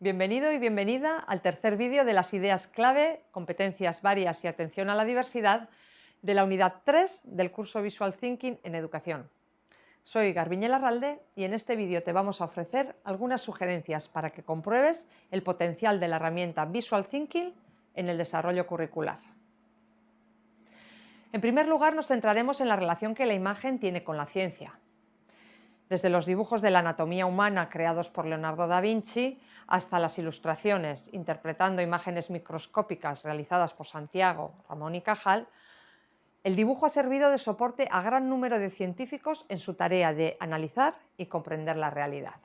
Bienvenido y bienvenida al tercer vídeo de las ideas clave, competencias varias y atención a la diversidad de la unidad 3 del curso Visual Thinking en Educación. Soy Garbiñe Larralde y en este vídeo te vamos a ofrecer algunas sugerencias para que compruebes el potencial de la herramienta Visual Thinking en el desarrollo curricular. En primer lugar nos centraremos en la relación que la imagen tiene con la ciencia, desde los dibujos de la anatomía humana creados por Leonardo da Vinci hasta las ilustraciones interpretando imágenes microscópicas realizadas por Santiago, Ramón y Cajal, el dibujo ha servido de soporte a gran número de científicos en su tarea de analizar y comprender la realidad.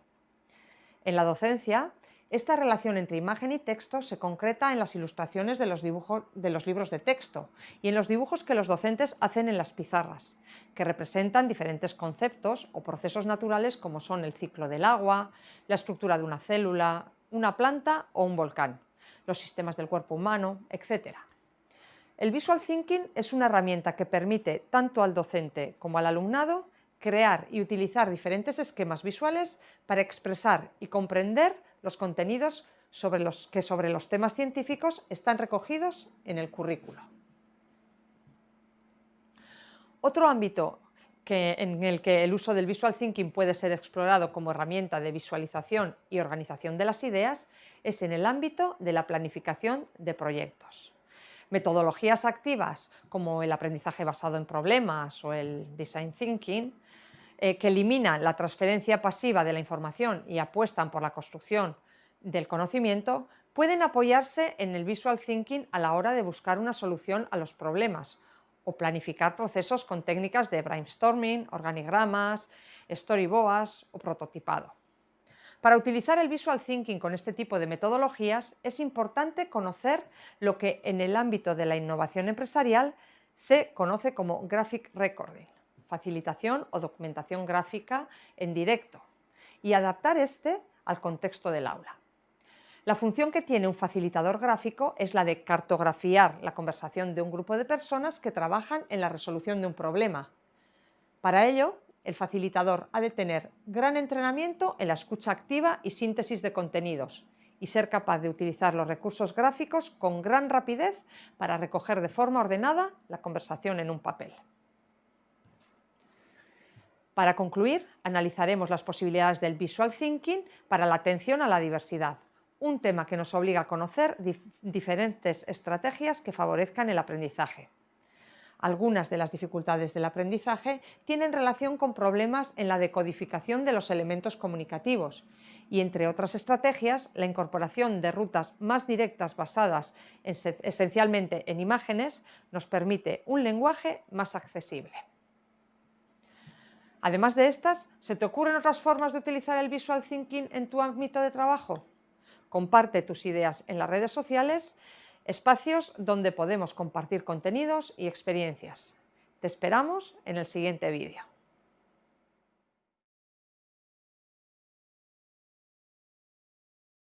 En la docencia, esta relación entre imagen y texto se concreta en las ilustraciones de los, dibujos, de los libros de texto y en los dibujos que los docentes hacen en las pizarras, que representan diferentes conceptos o procesos naturales como son el ciclo del agua, la estructura de una célula, una planta o un volcán, los sistemas del cuerpo humano, etc. El Visual Thinking es una herramienta que permite tanto al docente como al alumnado crear y utilizar diferentes esquemas visuales para expresar y comprender los contenidos sobre los que sobre los temas científicos están recogidos en el currículo. Otro ámbito en el que el uso del Visual Thinking puede ser explorado como herramienta de visualización y organización de las ideas es en el ámbito de la planificación de proyectos. Metodologías activas como el aprendizaje basado en problemas o el Design Thinking eh, que eliminan la transferencia pasiva de la información y apuestan por la construcción del conocimiento, pueden apoyarse en el visual thinking a la hora de buscar una solución a los problemas o planificar procesos con técnicas de brainstorming, organigramas, storyboards o prototipado. Para utilizar el visual thinking con este tipo de metodologías es importante conocer lo que en el ámbito de la innovación empresarial se conoce como graphic recording facilitación o documentación gráfica en directo y adaptar este al contexto del aula. La función que tiene un facilitador gráfico es la de cartografiar la conversación de un grupo de personas que trabajan en la resolución de un problema. Para ello, el facilitador ha de tener gran entrenamiento en la escucha activa y síntesis de contenidos y ser capaz de utilizar los recursos gráficos con gran rapidez para recoger de forma ordenada la conversación en un papel. Para concluir, analizaremos las posibilidades del Visual Thinking para la atención a la diversidad, un tema que nos obliga a conocer diferentes estrategias que favorezcan el aprendizaje. Algunas de las dificultades del aprendizaje tienen relación con problemas en la decodificación de los elementos comunicativos y, entre otras estrategias, la incorporación de rutas más directas basadas esencialmente en imágenes nos permite un lenguaje más accesible. Además de estas, ¿se te ocurren otras formas de utilizar el Visual Thinking en tu ámbito de trabajo? Comparte tus ideas en las redes sociales, espacios donde podemos compartir contenidos y experiencias. Te esperamos en el siguiente vídeo.